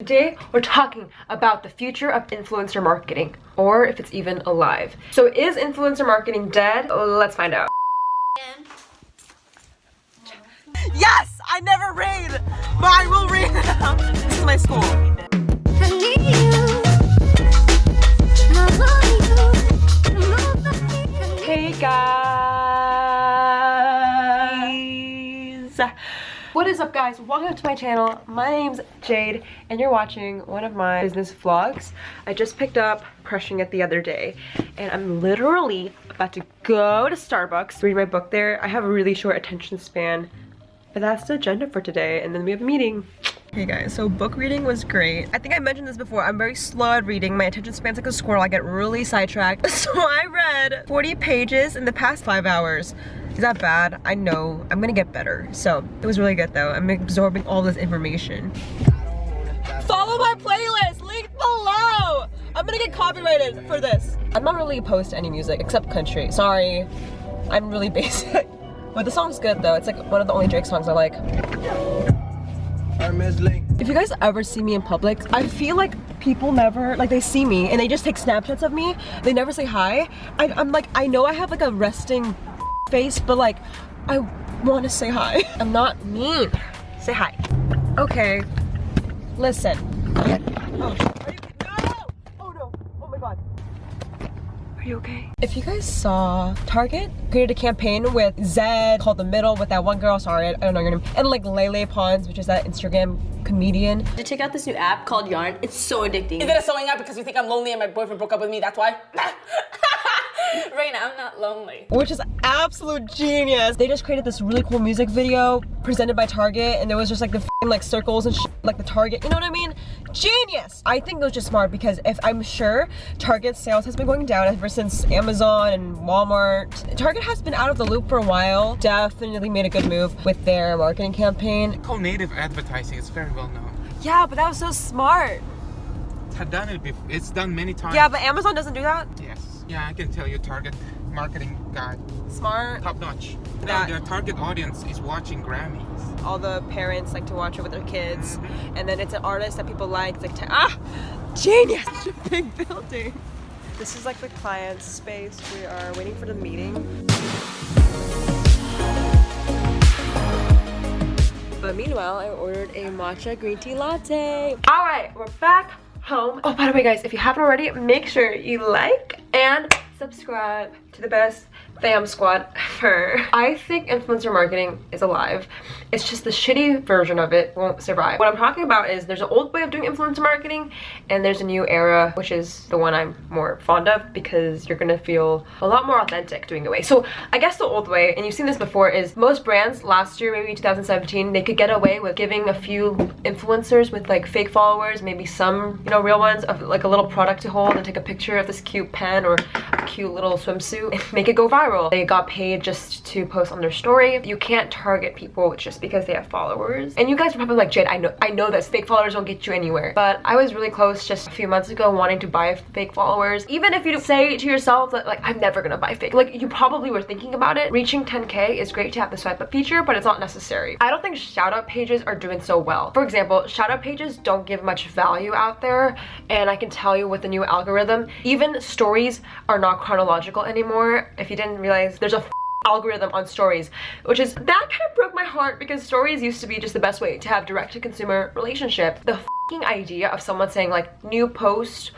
Today, we're talking about the future of influencer marketing, or if it's even alive. So is influencer marketing dead? Let's find out. Yes! I never rain! But I will now. This is my school. What is up guys? Welcome to my channel. My name's Jade and you're watching one of my business vlogs. I just picked up Crushing It the other day and I'm literally about to go to Starbucks, read my book there. I have a really short attention span but that's the agenda for today and then we have a meeting. Hey guys, so book reading was great. I think I mentioned this before, I'm very slow at reading. My attention span's like a squirrel, I get really sidetracked. So I read 40 pages in the past five hours. Is that bad? I know, I'm gonna get better. So it was really good though. I'm absorbing all this information. Follow my playlist, link below! I'm gonna get copyrighted for this. I'm not really opposed to any music except country. Sorry, I'm really basic. But the song's good though. It's like one of the only Drake songs I like. If you guys ever see me in public, I feel like people never, like they see me and they just take snapshots of me. They never say hi. I, am like, I know I have like a resting face, but like, I want to say hi. I'm not mean. Say hi. Okay, listen. Oh, you okay? If you guys saw, Target created a campaign with Zedd called The Middle with that one girl, sorry, I don't know your name, and like Lele Pons, which is that Instagram comedian. To check out this new app called Yarn. It's so addicting. Is it a sewing app because you think I'm lonely and my boyfriend broke up with me, that's why? right now, I'm not lonely. Which is absolute genius. They just created this really cool music video presented by Target and there was just like the like circles and like the Target, you know what I mean? Genius! I think it was just smart because if I'm sure Target sales has been going down ever since Amazon and Walmart. Target has been out of the loop for a while. Definitely made a good move with their marketing campaign. Called native advertising, it's very well known. Yeah, but that was so smart. It's had done it before. It's done many times. Yeah, but Amazon doesn't do that? Yes. Yeah, I can tell you target marketing guy. Smart. Top notch. That, their target audience is watching Grammys. All the parents like to watch it with their kids. Mm -hmm. And then it's an artist that people like. It's like, ah, genius! big building. This is like the client's space. We are waiting for the meeting. But meanwhile, I ordered a matcha green tea latte. All right, we're back home. Oh, by the way, guys, if you haven't already, make sure you like and subscribe to the best fam squad ever. I think influencer marketing is alive. It's just the shitty version of it won't survive. What I'm talking about is there's an old way of doing influencer marketing and there's a new era, which is the one I'm more fond of because you're gonna feel a lot more authentic doing the way. So I guess the old way, and you've seen this before, is most brands last year, maybe 2017, they could get away with giving a few influencers with like fake followers, maybe some, you know, real ones of like a little product to hold and take a picture of this cute pen or a cute little swimsuit and make it go viral. They got paid just to post on their story. You can't target people just because they have followers. And you guys are probably like, Jade, I know, I know this. Fake followers don't get you anywhere. But I was really close just a few months ago wanting to buy fake followers. Even if you say to yourself that like, I'm never gonna buy fake. Like you probably were thinking about it. Reaching 10K is great to have the swipe up feature, but it's not necessary. I don't think shout out pages are doing so well. For example, shout out pages don't give much value out there. And I can tell you with the new algorithm, even stories are not chronological anymore. If you didn't realize, there's a algorithm on stories which is that kind of broke my heart because stories used to be just the best way to have direct to consumer relationship. The idea of someone saying like new post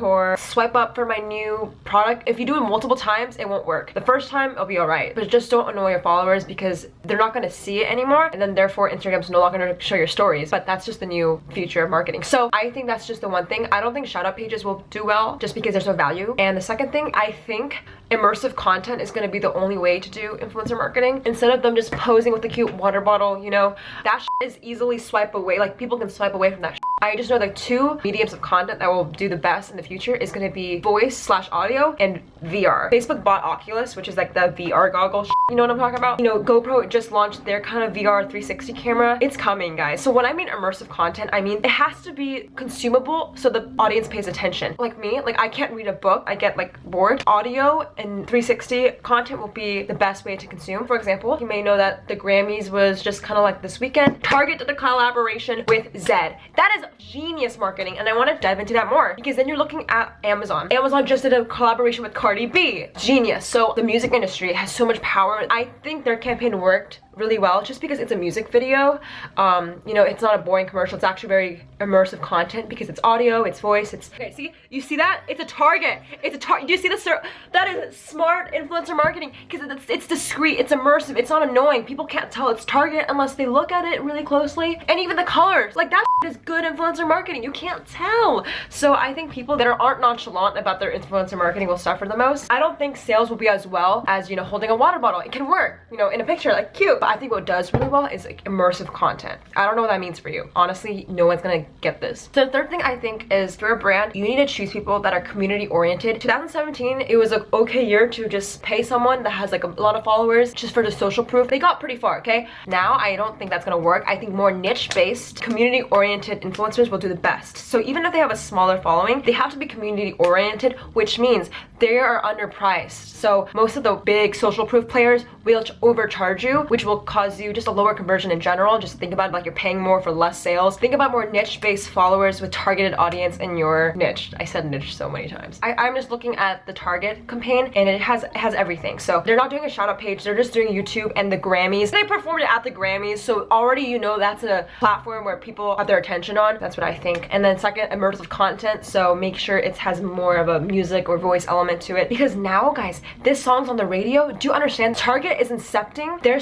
or swipe up for my new product. If you do it multiple times, it won't work. The first time, it'll be alright. But just don't annoy your followers because they're not going to see it anymore. And then therefore, Instagram's no longer going to show your stories. But that's just the new future of marketing. So I think that's just the one thing. I don't think shout out pages will do well just because there's no value. And the second thing, I think immersive content is going to be the only way to do influencer marketing. Instead of them just posing with a cute water bottle, you know, that is easily swipe away. Like people can swipe away from that I just know the two mediums of content that will do the best in the future is going to be voice slash audio and VR. Facebook bought Oculus, which is like the VR goggle You know what I'm talking about? You know, GoPro just launched their kind of VR 360 camera. It's coming, guys. So when I mean immersive content, I mean it has to be consumable so the audience pays attention. Like me, like I can't read a book. I get like bored. Audio and 360 content will be the best way to consume. For example, you may know that the Grammys was just kind of like this weekend. Target did a collaboration with Zedd. That is genius marketing and I want to dive into that more because then you're looking at Amazon. Amazon just did a collaboration with Cardi B. Genius. So the music industry has so much power. I think their campaign worked really well just because it's a music video. Um you know it's not a boring commercial. It's actually very immersive content because it's audio it's voice it's okay see? You see that? It's a target. It's a target do you see this that is smart influencer marketing because it's, it's discreet it's immersive it's not annoying. People can't tell it's target unless they look at it really closely. And even the colors like that is good influencer marketing. You can't tell. So i think people that aren't nonchalant about their influencer marketing will suffer the most. I don't think sales will be as well as you know holding a water bottle. It can work you know in a picture like cute but I think what does really well is like immersive content. I don't know what that means for you. Honestly, no one's gonna get this. So the third thing I think is for a brand, you need to choose people that are community oriented. 2017, it was an okay year to just pay someone that has like a lot of followers just for the social proof. They got pretty far, okay? Now, I don't think that's gonna work. I think more niche-based, community-oriented influencers will do the best. So even if they have a smaller following, they have to be community-oriented, which means they are underpriced. So most of the big social proof players will overcharge you, which will will cause you just a lower conversion in general. Just think about like you're paying more for less sales. Think about more niche-based followers with targeted audience in your niche. I said niche so many times. I, am just looking at the Target campaign and it has it has everything. So they're not doing a shout out page. They're just doing YouTube and the Grammys. They performed at the Grammys. So already you know that's a platform where people have their attention on. That's what I think. And then second, immersive content. So make sure it has more of a music or voice element to it. Because now guys, this song's on the radio. Do you understand? Target is incepting their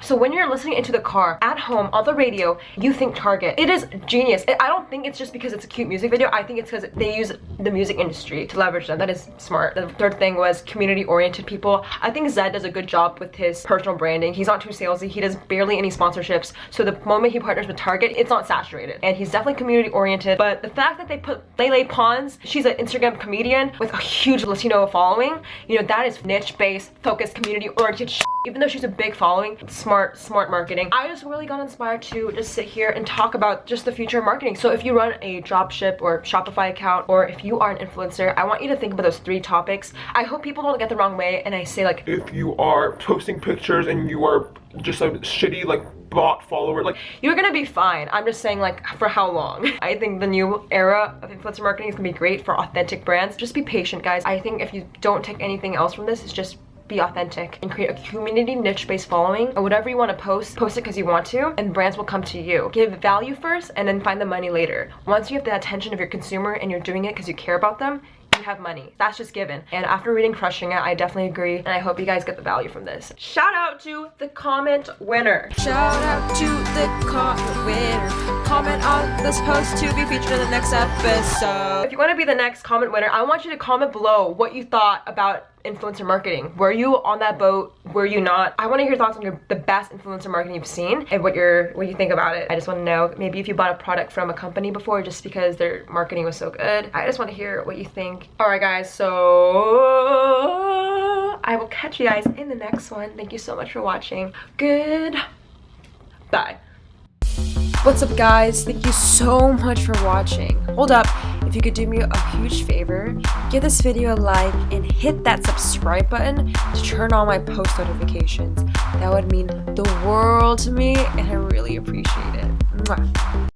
so when you're listening into the car, at home, on the radio, you think Target. It is genius. I don't think it's just because it's a cute music video. I think it's because they use the music industry to leverage them. That is smart. The third thing was community-oriented people. I think Zedd does a good job with his personal branding. He's not too salesy. He does barely any sponsorships. So the moment he partners with Target, it's not saturated. And he's definitely community-oriented. But the fact that they put Lele Pons, she's an Instagram comedian with a huge Latino following, you know, that is niche-based, focused, community-oriented even though she's a big following smart smart marketing. I just really got inspired to just sit here and talk about just the future of marketing. So if you run a dropship or shopify account or if you are an influencer i want you to think about those three topics. I hope people don't get the wrong way and i say like if you are posting pictures and you are just a shitty like bot follower like you're gonna be fine. I'm just saying like for how long? I think the new era of influencer marketing is gonna be great for authentic brands. Just be patient guys. I think if you don't take anything else from this it's just be authentic and create a community niche-based following or whatever you want to post post it because you want to and brands will come to you. Give value first and then find the money later. Once you have the attention of your consumer and you're doing it because you care about them you have money. That's just given. And after reading crushing it i definitely agree and i hope you guys get the value from this. Shout out to the comment winner. Shout out to the comment winner. Comment on this post to be featured in the next episode. If you want to be the next comment winner i want you to comment below what you thought about influencer marketing. Were you on that boat? Were you not? I want to hear your thoughts on your the best influencer marketing you've seen and what you're what you think about it. I just want to know maybe if you bought a product from a company before just because their marketing was so good. I just want to hear what you think. All right, guys. So I will catch you guys in the next one. Thank you so much for watching. Good. Bye. What's up guys? Thank you so much for watching. Hold up, if you could do me a huge favor, give this video a like and hit that subscribe button to turn on my post notifications. That would mean the world to me and I really appreciate it. Mwah.